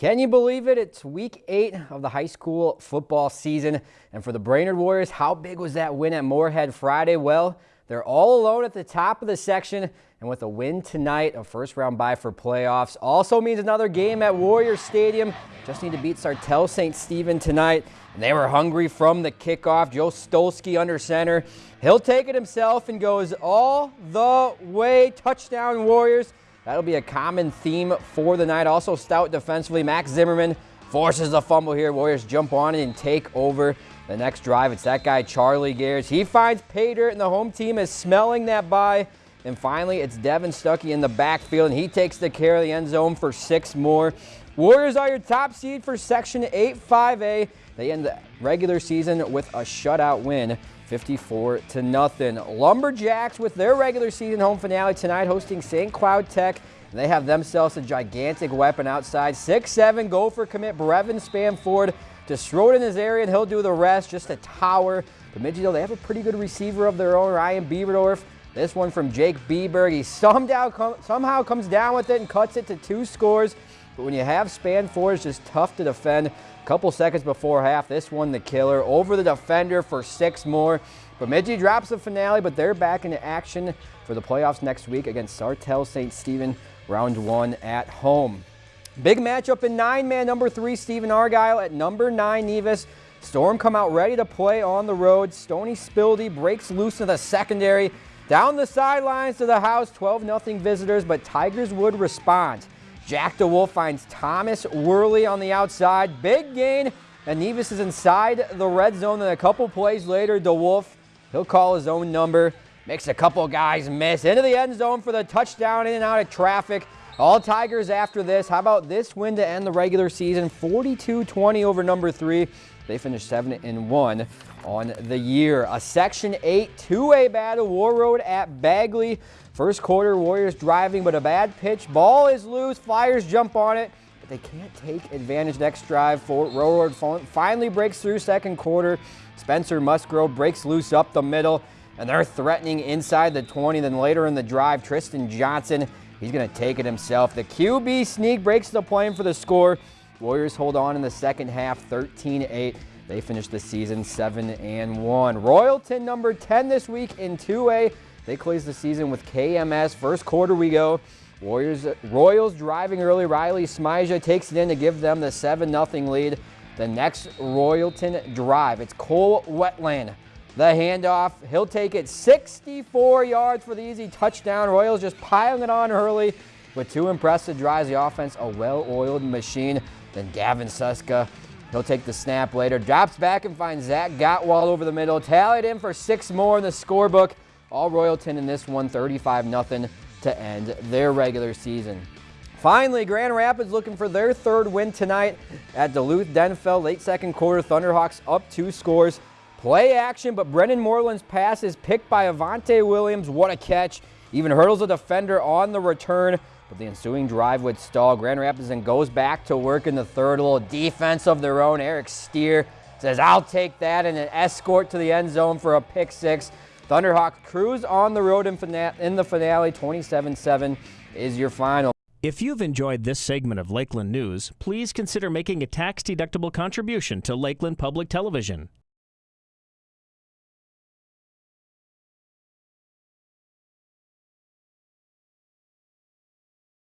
Can you believe it? It's week eight of the high school football season. And for the Brainerd Warriors, how big was that win at Moorhead Friday? Well, they're all alone at the top of the section. And with a win tonight, a first round bye for playoffs also means another game at Warrior Stadium. Just need to beat Sartell St. Stephen tonight. And they were hungry from the kickoff. Joe Stolsky under center. He'll take it himself and goes all the way. Touchdown Warriors. That'll be a common theme for the night. Also stout defensively. Max Zimmerman forces the fumble here. Warriors jump on it and take over the next drive. It's that guy, Charlie Gears. He finds dirt, and the home team is smelling that bye. And finally, it's Devin Stuckey in the backfield, and he takes the care of the end zone for six more. Warriors are your top seed for Section 8-5A. They end the regular season with a shutout win 54 to nothing. Lumberjacks with their regular season home finale tonight hosting St. Cloud Tech. They have themselves a gigantic weapon outside. 6'7 Gopher commit Brevin Spann-Ford to it in his area and he'll do the rest. Just a tower. Bemidji, though, they have a pretty good receiver of their own, Ryan Bieberdorf. This one from Jake Bieberg. He somehow, somehow comes down with it and cuts it to two scores. But when you have Spann-Ford, it's just tough to defend. A couple seconds before half, this one the killer. Over the defender for six more. Bemidji drops the finale, but they're back into action for the playoffs next week against Sartell St. Stephen, round one at home. Big matchup in nine-man number three, Stephen Argyle at number nine, Nevis. Storm come out ready to play on the road. Stony Spildy breaks loose in the secondary. Down the sidelines to the house, 12-0 visitors, but Tigers would respond. Jack DeWolf finds Thomas Worley on the outside. Big gain, and Nevis is inside the red zone. And a couple plays later, DeWolf, he'll call his own number. Makes a couple guys miss. Into the end zone for the touchdown, in and out of traffic. All Tigers after this. How about this win to end the regular season? 42-20 over number three. They finished 7 and 1 on the year. A Section 8 2-way battle, Warroad at Bagley. First quarter, Warriors driving, but a bad pitch. Ball is loose. Flyers jump on it, but they can't take advantage next drive. For Warroad finally breaks through second quarter. Spencer Musgrove breaks loose up the middle, and they're threatening inside the 20. Then later in the drive, Tristan Johnson, he's going to take it himself. The QB sneak breaks the plane for the score. Warriors hold on in the second half, 13-8. They finish the season 7 and 1. Royalton number 10 this week in 2A. They close the season with KMS. First quarter we go. Warriors Royals driving early. Riley Smija takes it in to give them the 7-0 lead. The next Royalton drive. It's Cole Wetland. The handoff. He'll take it 64 yards for the easy touchdown. Royals just piling it on early with two impressive drives. The offense, a well-oiled machine. Then Gavin Suska He'll take the snap later, drops back and finds Zach Gottwald over the middle. Tallied in for six more in the scorebook. All Royalton in this one, 35-0 to end their regular season. Finally, Grand Rapids looking for their third win tonight at Duluth Denfeld. Late second quarter, Thunderhawks up two scores. Play action, but Brennan Moreland's pass is picked by Avante Williams. What a catch. Even hurdles a defender on the return. But the ensuing drive would stall. Grand Rapids then goes back to work in the third. A little defense of their own. Eric Steer says, I'll take that, and an escort to the end zone for a pick six. Thunderhawks cruise on the road in, in the finale. 27-7 is your final. If you've enjoyed this segment of Lakeland News, please consider making a tax-deductible contribution to Lakeland Public Television.